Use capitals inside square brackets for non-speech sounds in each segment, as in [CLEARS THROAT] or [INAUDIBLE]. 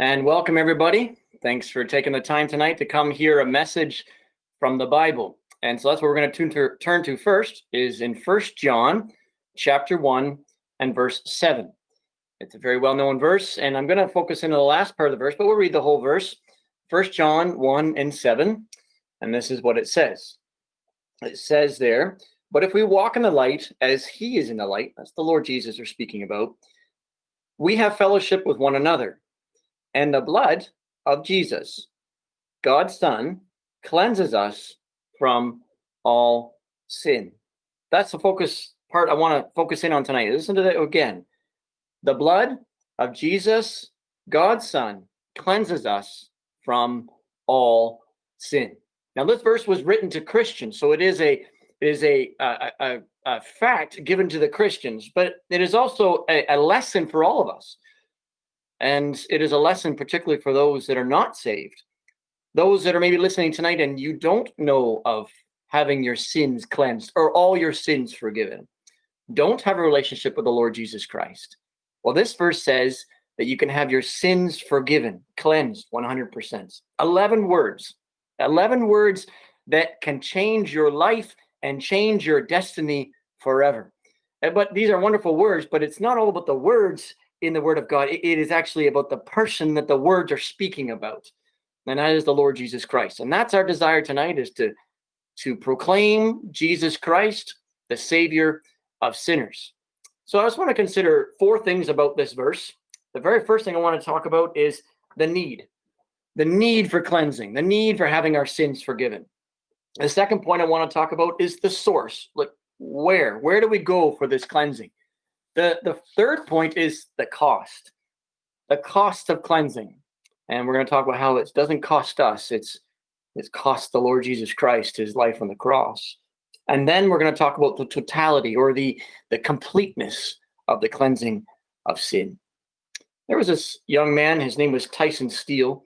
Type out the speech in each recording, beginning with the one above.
And welcome everybody. Thanks for taking the time tonight to come hear a message from the Bible. And so that's what we're going to turn to first is in First John chapter 1 and verse 7. It's a very well-known verse, and I'm going to focus into the last part of the verse, but we'll read the whole verse. First John 1 and 7, and this is what it says. It says there, but if we walk in the light as he is in the light, that's the Lord Jesus we're speaking about, we have fellowship with one another and the blood of Jesus, God's son, cleanses us from all sin. That's the focus part I want to focus in on tonight. Listen to that again. The blood of Jesus, God's son, cleanses us from all sin. Now, this verse was written to Christians, so it is a it is a, a, a, a fact given to the Christians, but it is also a, a lesson for all of us. And it is a lesson particularly for those that are not saved. Those that are maybe listening tonight and you don't know of having your sins cleansed or all your sins forgiven. Don't have a relationship with the Lord Jesus Christ. Well, this verse says that you can have your sins forgiven, cleansed 100%. 11 words, 11 words that can change your life and change your destiny forever. But these are wonderful words, but it's not all about the words in the word of God. it is actually about the person that the words are speaking about. And that is the Lord Jesus Christ. And that's our desire tonight is to, to proclaim Jesus Christ, the savior of sinners. So I just want to consider four things about this verse. The very first thing I want to talk about is the need, the need for cleansing, the need for having our sins forgiven. The second point I want to talk about is the source. Like where, where do we go for this cleansing? The, the third point is the cost, the cost of cleansing. And we're going to talk about how it doesn't cost us. It's, it's cost the Lord Jesus Christ his life on the cross. And then we're going to talk about the totality or the, the completeness of the cleansing of sin. There was this young man, his name was Tyson Steele.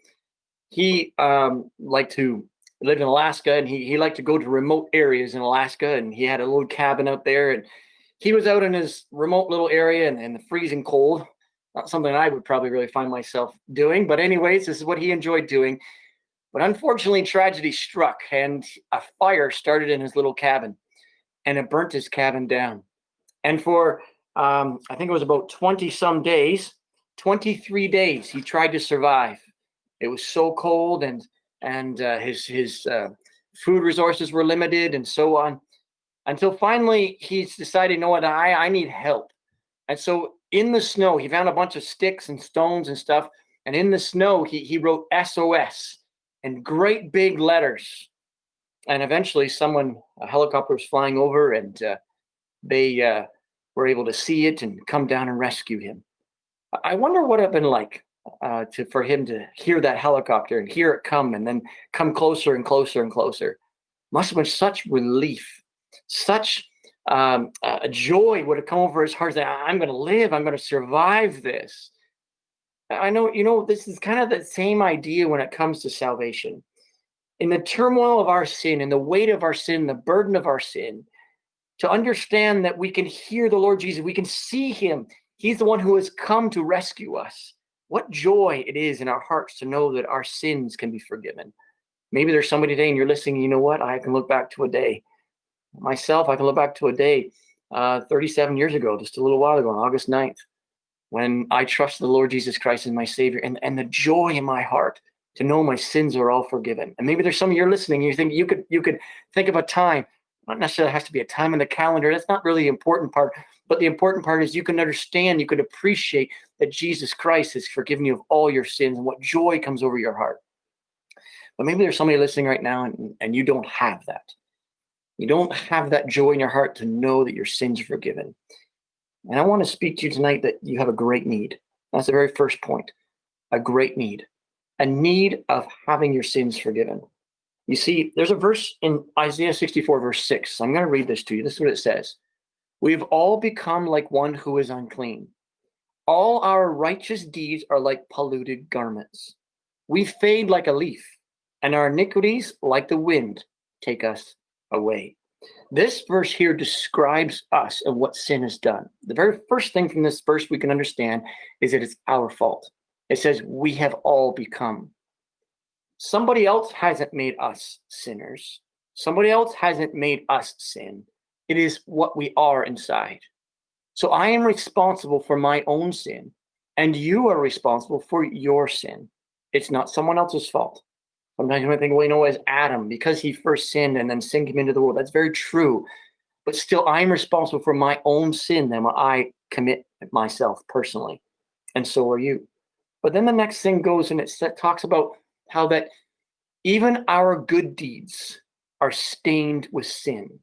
He um, liked to live in Alaska and he, he liked to go to remote areas in Alaska and he had a little cabin out there and he was out in his remote little area in, in the freezing cold. Not something I would probably really find myself doing, but anyways, this is what he enjoyed doing. But unfortunately, tragedy struck and a fire started in his little cabin and it burnt his cabin down. And for, um, I think it was about 20 some days, 23 days, he tried to survive. It was so cold and, and uh, his, his uh, food resources were limited and so on until finally he's decided, you know what, I, I need help. And so in the snow, he found a bunch of sticks and stones and stuff. And in the snow, he, he wrote SOS in great big letters. And eventually someone, a helicopter was flying over and uh, they uh, were able to see it and come down and rescue him. I wonder what it had been like uh, to for him to hear that helicopter and hear it come and then come closer and closer and closer. Must have been such relief such um, a joy would have come over his heart that I'm going to live, I'm going to survive this. I know, you know, this is kind of the same idea when it comes to salvation. In the turmoil of our sin, in the weight of our sin, the burden of our sin, to understand that we can hear the Lord Jesus, we can see him. He's the one who has come to rescue us. What joy it is in our hearts to know that our sins can be forgiven. Maybe there's somebody today and you're listening, you know what? I can look back to a day myself, I can look back to a day uh, 37 years ago, just a little while ago, on August 9th, when I trusted the Lord Jesus Christ as my Savior and, and the joy in my heart to know my sins are all forgiven. And maybe there's some of you listening, you think you could you could think of a time, not necessarily has to be a time in the calendar. That's not really the important part. But the important part is you can understand, you could appreciate that Jesus Christ has forgiven you of all your sins and what joy comes over your heart. But maybe there's somebody listening right now and, and you don't have that. You don't have that joy in your heart to know that your sins are forgiven. And I want to speak to you tonight that you have a great need. That's the very first point, a great need, a need of having your sins forgiven. You see, there's a verse in Isaiah 64, verse 6. I'm going to read this to you. This is what it says. We've all become like one who is unclean. All our righteous deeds are like polluted garments. We fade like a leaf, and our iniquities, like the wind, take us away. This verse here describes us and what sin has done. The very first thing from this verse we can understand is that it's our fault. It says, we have all become. Somebody else hasn't made us sinners. Somebody else hasn't made us sin. It is what we are inside. So I am responsible for my own sin, and you are responsible for your sin. It's not someone else's fault. Sometimes you might think, well, you know, as Adam, because he first sinned and then sin came into the world. That's very true. But still, I'm responsible for my own sin then I commit myself personally. And so are you. But then the next thing goes and it talks about how that even our good deeds are stained with sin.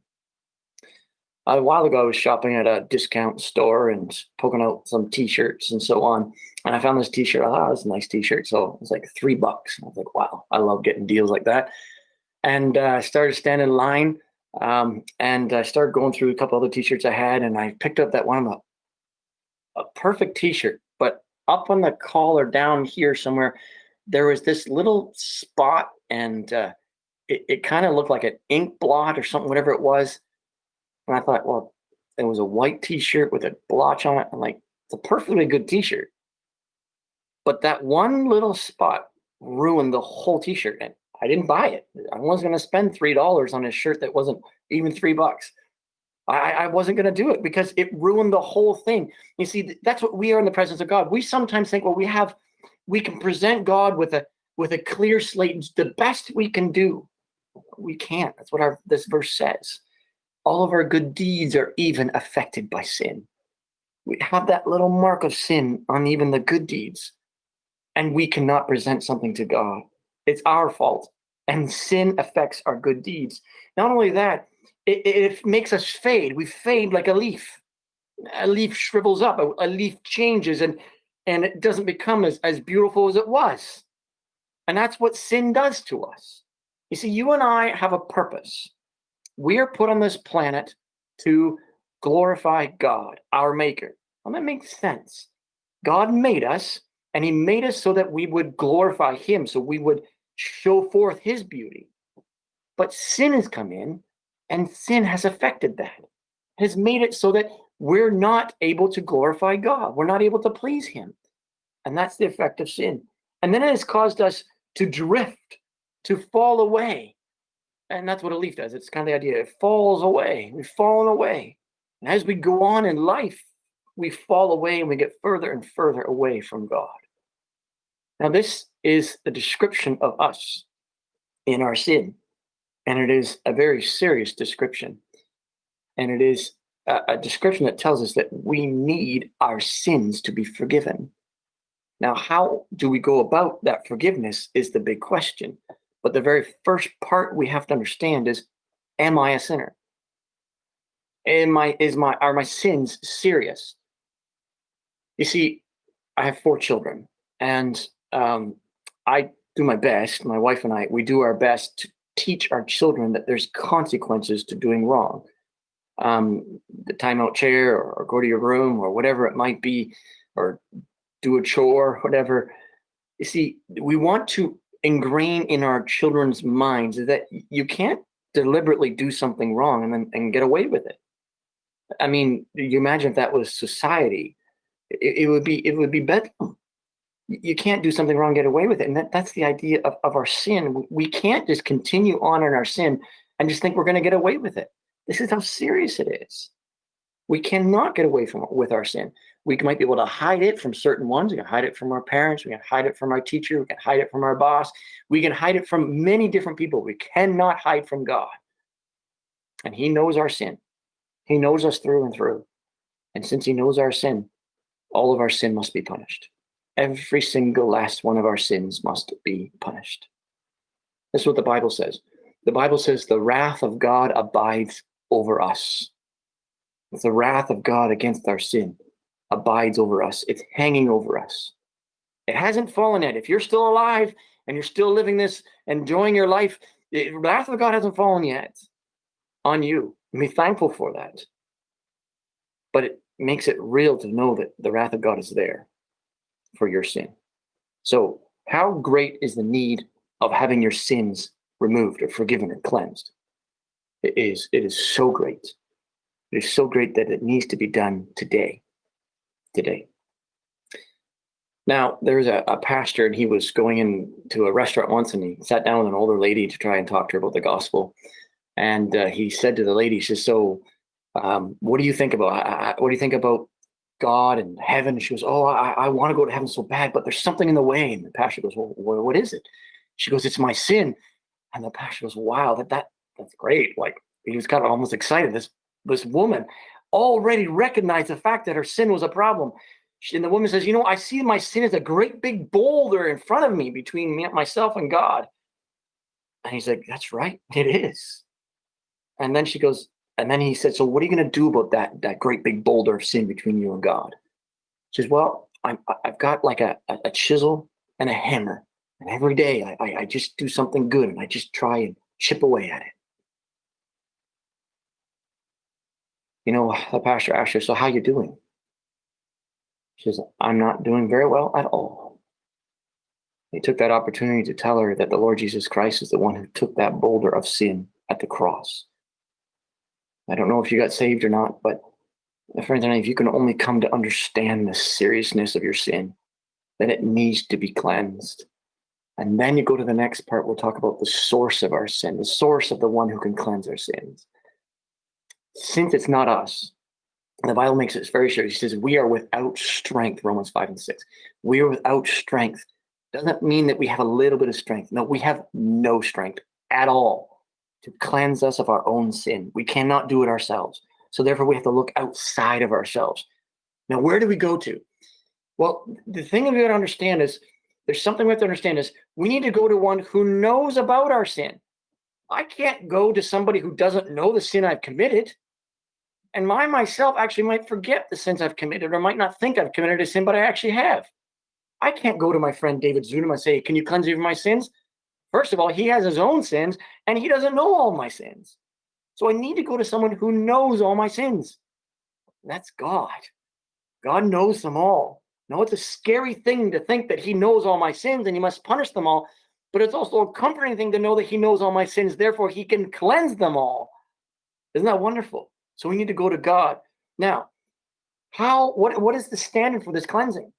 A while ago, I was shopping at a discount store and poking out some t-shirts and so on. And I found this t-shirt. Thought oh, it was a nice t-shirt. So it was like three bucks. And I was like, wow, I love getting deals like that. And uh, I started standing in line um, and I started going through a couple other t-shirts I had. And I picked up that one, a, a perfect t-shirt, but up on the collar down here somewhere, there was this little spot and uh, it, it kind of looked like an ink blot or something, whatever it was. And I thought, well, it was a white t-shirt with a blotch on it. I'm like, it's a perfectly good t-shirt. But that one little spot ruined the whole t-shirt. And I didn't buy it. I wasn't going to spend $3 on a shirt that wasn't even three bucks. I, I wasn't going to do it because it ruined the whole thing. You see, that's what we are in the presence of God. We sometimes think, well, we have, we can present God with a, with a clear slate, the best we can do. We can't. That's what our this verse says. All of our good deeds are even affected by sin. We have that little mark of sin on even the good deeds, and we cannot present something to God. It's our fault, and sin affects our good deeds. Not only that, it, it makes us fade. We fade like a leaf. A leaf shrivels up. A, a leaf changes, and and it doesn't become as, as beautiful as it was. And that's what sin does to us. You see, you and I have a purpose. We are put on this planet to glorify God, our maker. Well, that makes sense. God made us, and he made us so that we would glorify him, so we would show forth his beauty. But sin has come in, and sin has affected that. Has made it so that we're not able to glorify God. We're not able to please him. And that's the effect of sin. And then it has caused us to drift to fall away. And that's what a leaf does. It's kind of the idea. It falls away. We've fallen away. And as we go on in life, we fall away and we get further and further away from God. Now, this is a description of us in our sin. And it is a very serious description. And it is a, a description that tells us that we need our sins to be forgiven. Now, how do we go about that forgiveness is the big question. But the very first part we have to understand is, am I a sinner? Am I, is my, are my sins serious? You see, I have four children and um, I do my best, my wife and I, we do our best to teach our children that there's consequences to doing wrong. Um, the timeout chair or, or go to your room or whatever it might be, or do a chore, whatever. You see, we want to ingrain in our children's minds that you can't deliberately do something wrong and then and get away with it. I mean, you imagine if that was society, it, it would be it would be bedlam. You can't do something wrong, get away with it. And that, that's the idea of, of our sin. We can't just continue on in our sin and just think we're going to get away with it. This is how serious it is. We cannot get away from with our sin we might be able to hide it from certain ones. We can hide it from our parents. We can hide it from our teacher. We can hide it from our boss. We can hide it from many different people. We cannot hide from God. And he knows our sin. He knows us through and through. And since he knows our sin, all of our sin must be punished. Every single last one of our sins must be punished. That's what the Bible says. The Bible says the wrath of God abides over us. It's the wrath of God against our sin abides over us. It's hanging over us. It hasn't fallen yet. If you're still alive and you're still living this, enjoying your life, the wrath of God hasn't fallen yet on you. Be thankful for that. But it makes it real to know that the wrath of God is there for your sin. So, how great is the need of having your sins removed or forgiven or cleansed? It is. It is so great. It is so great that it needs to be done today today. Now, there's a, a pastor, and he was going into a restaurant once, and he sat down with an older lady to try and talk to her about the gospel. And uh, he said to the lady, he says, "So, um, what do you think about? What do you think about God and heaven?" she goes, "Oh, I, I want to go to heaven so bad, but there's something in the way." And the pastor goes, "Well, what is it?" She goes, "It's my sin." And the pastor goes, "Wow, that that that's great!" Like he was kind of almost excited. This this woman already recognized the fact that her sin was a problem. And the woman says, You know, I see my sin as a great big boulder in front of me between me, myself and God. And he's like, That's right, it is. And then she goes, and then he said, So what are you going to do about that, that great big boulder of sin between you and God? She says, Well, I'm, I've got like a, a chisel and a hammer. And every day I, I, I just do something good and I just try and chip away at it. You know, the pastor asked her, So how you doing? She says, I'm not doing very well at all. He took that opportunity to tell her that the Lord Jesus Christ is the one who took that boulder of sin at the cross. I don't know if you got saved or not, but friends and if you can only come to understand the seriousness of your sin, then it needs to be cleansed. And then you go to the next part, we'll talk about the source of our sin, the source of the one who can cleanse our sins. Since it's not us, the Bible makes it very sure. He says, We are without strength, Romans 5 and 6. We are without strength. Doesn't mean that we have a little bit of strength. No, we have no strength at all to cleanse us of our own sin. We cannot do it ourselves. So therefore, we have to look outside of ourselves. Now, where do we go to? Well, the thing we got to understand is there's something we have to understand is we need to go to one who knows about our sin. I can't go to somebody who doesn't know the sin I've committed. And I myself actually might forget the sins I've committed or might not think I've committed a sin, but I actually have. I can't go to my friend David Zunum and say, Can you cleanse me from my sins? First of all, he has his own sins and he doesn't know all my sins. So I need to go to someone who knows all my sins. That's God. God knows them all. Now, it's a scary thing to think that he knows all my sins and he must punish them all, but it's also a comforting thing to know that he knows all my sins, therefore, he can cleanse them all. Isn't that wonderful? So we need to go to God. Now, how what what is the standard for this cleansing?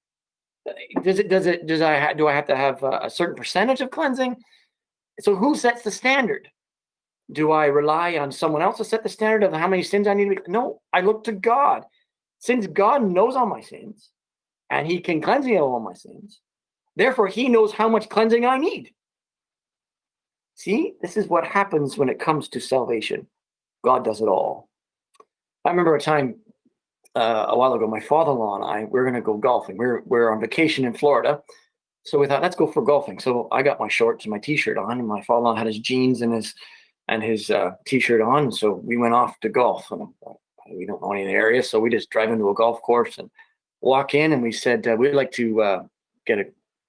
Does it does it does I do I have to have a, a certain percentage of cleansing? So who sets the standard? Do I rely on someone else to set the standard of how many sins I need to? No, I look to God. Since God knows all my sins and he can cleanse me of all my sins, therefore he knows how much cleansing I need. See, this is what happens when it comes to salvation. God does it all. I remember a time uh, a while ago, my father-in-law and I, we are going to go golfing. We we're, we're on vacation in Florida. So we thought, let's go for golfing. So I got my shorts and my t-shirt on and my father-in-law had his jeans and his, and his uh, t-shirt on. So we went off to golf and we don't know any of the area. So we just drive into a golf course and walk in and we said, uh, we'd like to uh, get a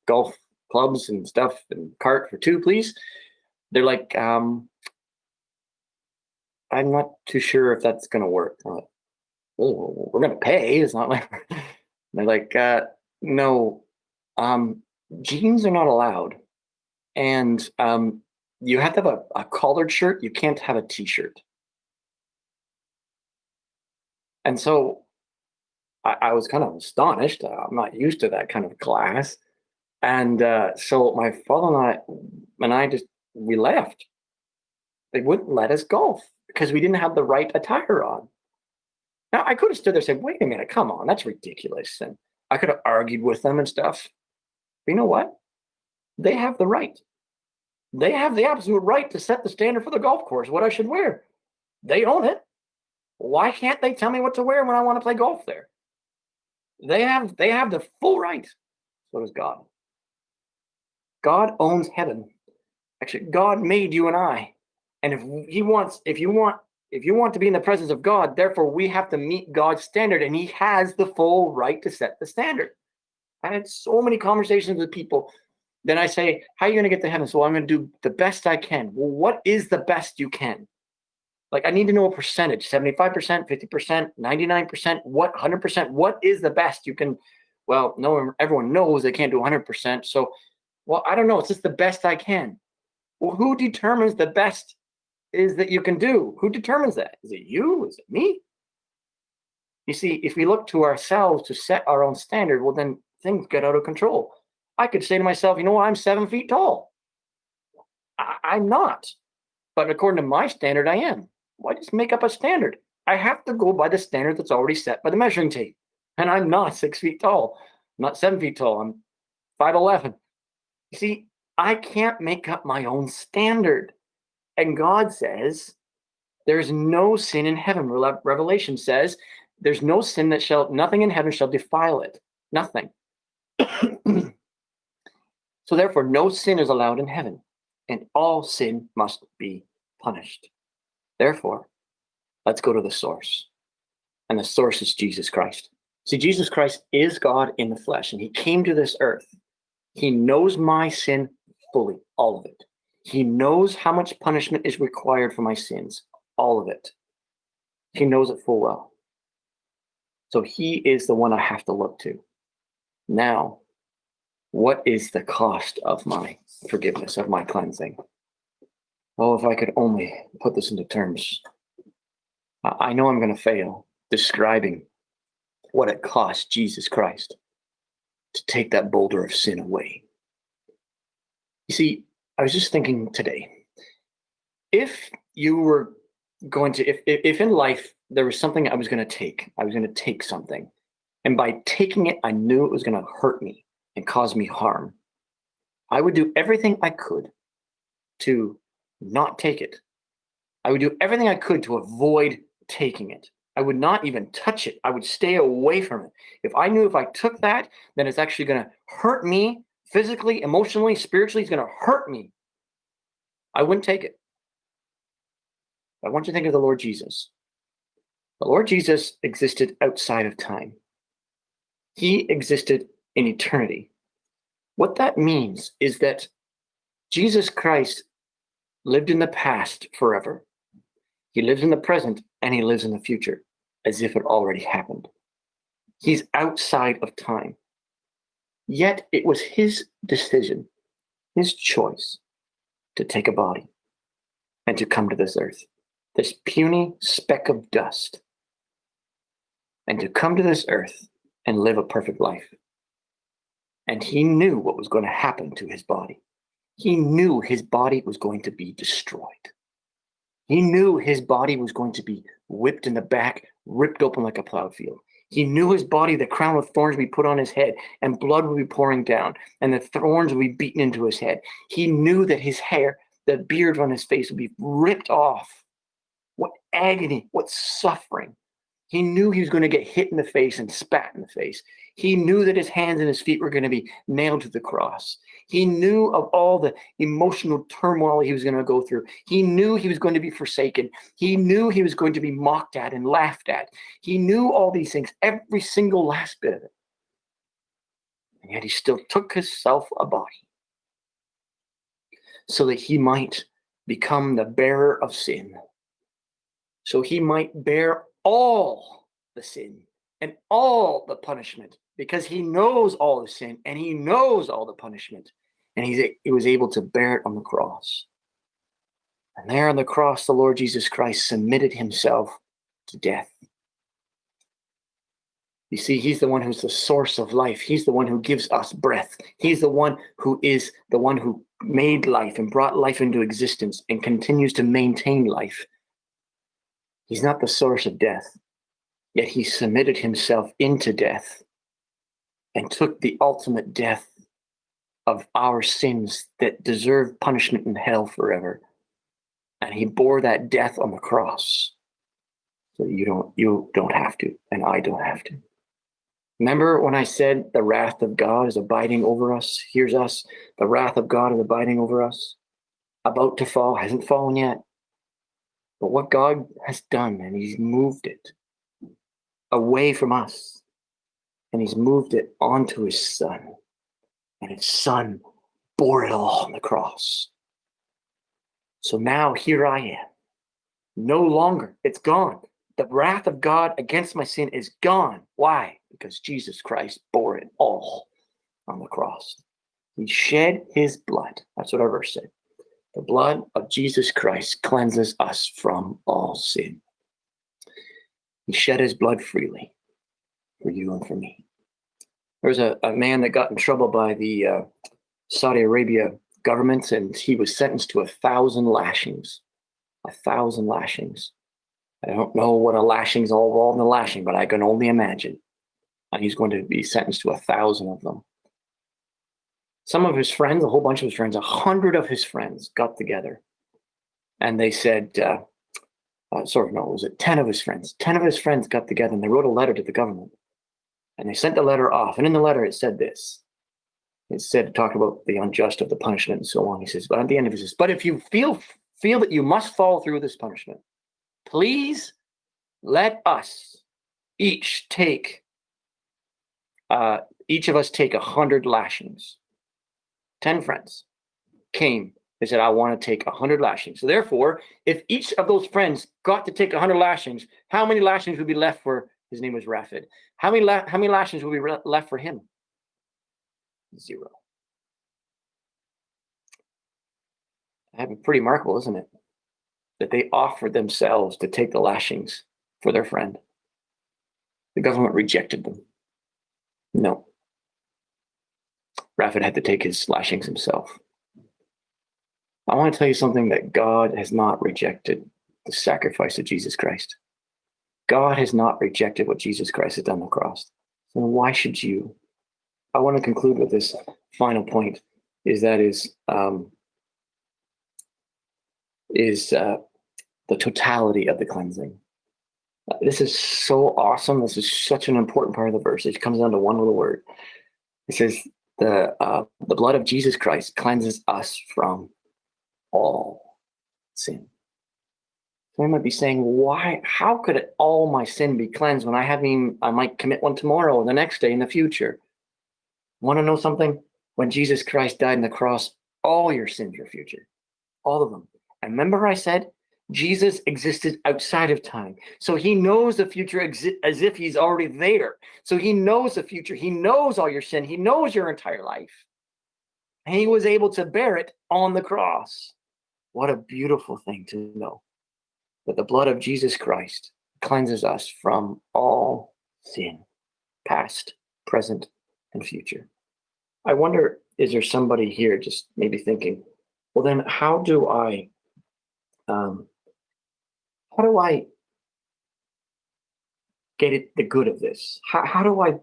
golf clubs and stuff and cart for two, please. They're like, um, I'm not too sure if that's going to work. Like, oh, we're going to pay. It's not like [LAUGHS] they're like, uh, no, um, jeans are not allowed. And um, you have to have a, a collared shirt. You can't have a t-shirt. And so I, I, was kind of astonished. I'm not used to that kind of class. And uh, so my father and I, and I just, we left. They wouldn't let us golf because we didn't have the right attire on. Now, I could have stood there and said, wait a minute, come on, that's ridiculous. And I could have argued with them and stuff. But you know what? They have the right. They have the absolute right to set the standard for the golf course, what I should wear. They own it. Why can't they tell me what to wear when I want to play golf there? They have they have the full right. So does God. God owns heaven. Actually, God made you and I. And if he wants, if you want, if you want to be in the presence of God, therefore we have to meet God's standard, and He has the full right to set the standard. I had so many conversations with people. Then I say, How are you going to get to heaven? So I'm going to do the best I can. Well, what is the best you can? Like, I need to know a percentage 75%, 50%, 99%, what 100%? What is the best you can? Well, no, everyone knows they can't do 100%. So, well, I don't know. It's just the best I can. Well, who determines the best is that you can do. Who determines that? Is it you? Is it me? You see, if we look to ourselves to set our own standard, well, then things get out of control. I could say to myself, you know what, I'm seven feet tall. I, I'm not. But according to my standard, I am. Why just make up a standard? I have to go by the standard that's already set by the measuring tape. And I'm not [LAUGHS] six feet tall. I'm not seven feet tall. I'm 5'11. You see, I can't make up my own standard. And God says, there's no sin in heaven. Revelation says, there's no sin that shall, nothing in heaven shall defile it. Nothing. [CLEARS THROAT] so therefore, no sin is allowed in heaven, and all sin must be punished. Therefore, let's go to the source. And the source is Jesus Christ. See, Jesus Christ is God in the flesh, and he came to this earth. He knows my sin fully, all of it. He knows how much punishment is required for my sins, all of it. He knows it full well. So he is the one I have to look to. Now, what is the cost of my forgiveness, of my cleansing? Oh, if I could only put this into terms. I know I'm going to fail describing what it cost Jesus Christ to take that boulder of sin away. You see, I was just thinking today, if you were going to, if, if in life there was something I was going to take, I was going to take something, and by taking it, I knew it was going to hurt me and cause me harm, I would do everything I could to not take it. I would do everything I could to avoid taking it. I would not even touch it. I would stay away from it. If I knew if I took that, then it's actually going to hurt me physically, emotionally, spiritually, it's going to hurt me. I wouldn't take it. I want you to think of the Lord Jesus. The Lord Jesus existed outside of time. He existed in eternity. What that means is that Jesus Christ lived in the past forever. He lives in the present and he lives in the future as if it already happened. He's outside of time. Yet it was his decision, his choice to take a body and to come to this earth, this puny speck of dust, and to come to this earth and live a perfect life. And he knew what was going to happen to his body. He knew his body was going to be destroyed. He knew his body was going to be whipped in the back, ripped open like a plowed field. He knew his body, the crown of thorns would be put on his head, and blood would be pouring down, and the thorns would be beaten into his head. He knew that his hair, the beard on his face would be ripped off. What agony, what suffering. He knew he was going to get hit in the face and spat in the face. He knew that his hands and his feet were going to be nailed to the cross. He knew of all the emotional turmoil he was going to go through. He knew he was going to be forsaken. He knew he was going to be mocked at and laughed at. He knew all these things, every single last bit of it. And yet he still took himself a body so that he might become the bearer of sin. So he might bear all the sin and all the punishment because he knows all the sin and he knows all the punishment and he's he was able to bear it on the cross. And there on the cross the lord jesus christ submitted himself to death. You see he's the one who's the source of life. He's the one who gives us breath. He's the one who is the one who made life and brought life into existence and continues to maintain life. He's not the source of death yet he submitted himself into death and took the ultimate death of our sins that deserve punishment in hell forever. And he bore that death on the cross. So you don't you don't have to, and I don't have to. Remember when I said the wrath of God is abiding over us? Here's us. The wrath of God is abiding over us. About to fall, hasn't fallen yet. But what God has done, and He's moved it away from us and he's moved it onto his son. And his son bore it all on the cross. So now here I am. No longer, it's gone. The wrath of God against my sin is gone. Why? Because Jesus Christ bore it all on the cross. He shed his blood. That's what our verse said. The blood of Jesus Christ cleanses us from all sin. He shed his blood freely for you and for me. There was a, a man that got in trouble by the uh, Saudi Arabia government, and he was sentenced to a thousand lashings. A thousand lashings. I don't know what a lashing's all involved in a lashing, but I can only imagine. And he's going to be sentenced to a thousand of them. Some of his friends, a whole bunch of his friends, a hundred of his friends got together and they said, uh, uh, sorry, no, was it 10 of his friends? 10 of his friends got together and they wrote a letter to the government. And they sent the letter off. And in the letter, it said this. It said, talked about the unjust of the punishment and so on. He says, but at the end of it, says, but if you feel feel that you must fall through this punishment, please let us each take, uh, each of us take a hundred lashings. 10 friends came they said, I want to take a 100 lashings. So therefore, if each of those friends got to take a 100 lashings, how many lashings would be left for, his name was Rafid. How many, how many lashings will be left for him? Zero. That'd be pretty remarkable, isn't it? That they offered themselves to take the lashings for their friend. The government rejected them. No. Rafid had to take his lashings himself. I want to tell you something that God has not rejected the sacrifice of Jesus Christ. God has not rejected what Jesus Christ has done on the cross. So why should you? I want to conclude with this final point is that is um, is uh, the totality of the cleansing. This is so awesome. This is such an important part of the verse. It comes down to one little word. It says the uh, the blood of Jesus Christ cleanses us from all sin. So I might be saying, why, how could all my sin be cleansed when I haven't even, I might commit one tomorrow or the next day in the future? Want to know something? When Jesus Christ died on the cross, all your sins are future, all of them. And remember I said, Jesus existed outside of time. So he knows the future as if he's already there. So he knows the future. He knows all your sin. He knows your entire life. And he was able to bear it on the cross. What a beautiful thing to know that the blood of Jesus Christ cleanses us from all sin, past, present, and future. I wonder, is there somebody here just maybe thinking, well, then how do I, um, how do I get it the good of this? How, how do I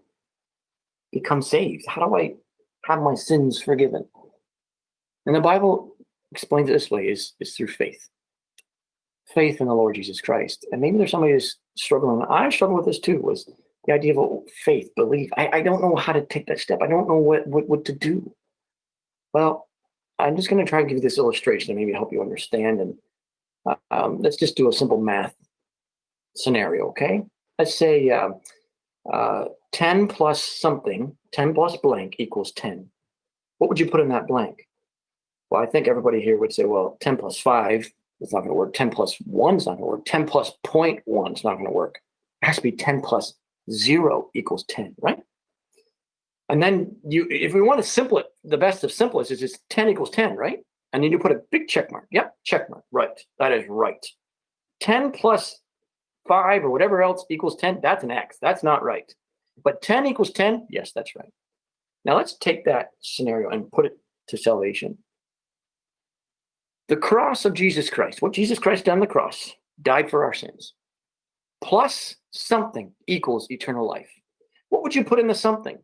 become saved? How do I have my sins forgiven? And the Bible explains it this way is, is through faith. Faith in the Lord Jesus Christ. And maybe there's somebody who's struggling. I struggle with this too, was the idea of faith, belief. I, I don't know how to take that step. I don't know what, what, what to do. Well, I'm just going to try and give you this illustration and maybe help you understand. And uh, um, let's just do a simple math scenario, okay? Let's say uh, uh, 10 plus something, 10 plus blank equals 10. What would you put in that blank? Well, I think everybody here would say, well, 10 plus 5 is not going to work. 10 plus 1 is not going to work. 10 plus 0.1 is not going to work. It has to be 10 plus 0 equals 10, right? And then you, if we want to simple it, the best of simplest is just 10 equals 10, right? And then you put a big check mark. Yep, check mark. Right. That is right. 10 plus 5 or whatever else equals 10, that's an X. That's not right. But 10 equals 10, yes, that's right. Now let's take that scenario and put it to salvation. The cross of Jesus Christ, what Jesus Christ done on the cross, died for our sins, plus something equals eternal life. What would you put in the something?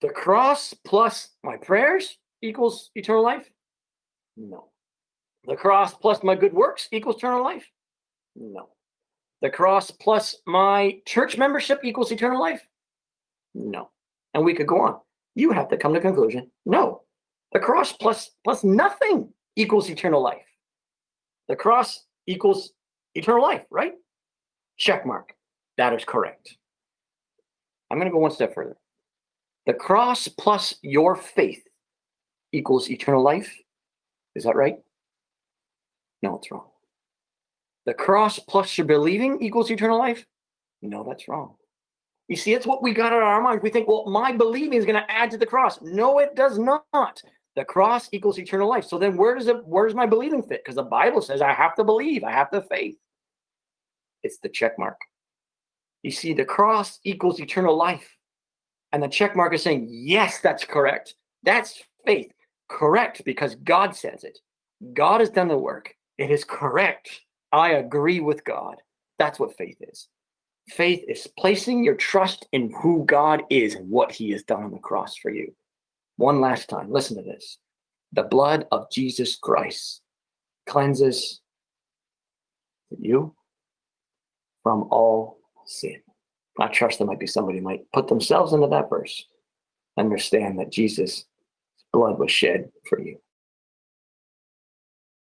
The cross plus my prayers equals eternal life? No. The cross plus my good works equals eternal life? No. The cross plus my church membership equals eternal life? No. And we could go on. You have to come to conclusion. No. The cross plus plus nothing equals eternal life. The cross equals eternal life, right? Check mark. That is correct. I'm going to go one step further. The cross plus your faith equals eternal life. Is that right? No, it's wrong. The cross plus your believing equals eternal life? No, that's wrong. You see, it's what we got in our minds. We think, well, my believing is going to add to the cross. No, it does not. The cross equals eternal life. So then where does it where does my believing fit? Because the Bible says I have to believe, I have to faith. It's the check mark. You see, the cross equals eternal life. And the check mark is saying, yes, that's correct. That's faith. Correct, because God says it. God has done the work. It is correct. I agree with God. That's what faith is. Faith is placing your trust in who God is and what he has done on the cross for you. One last time, listen to this. The blood of Jesus Christ cleanses you from all sin. I trust there might be somebody might put themselves into that verse, understand that Jesus' blood was shed for you.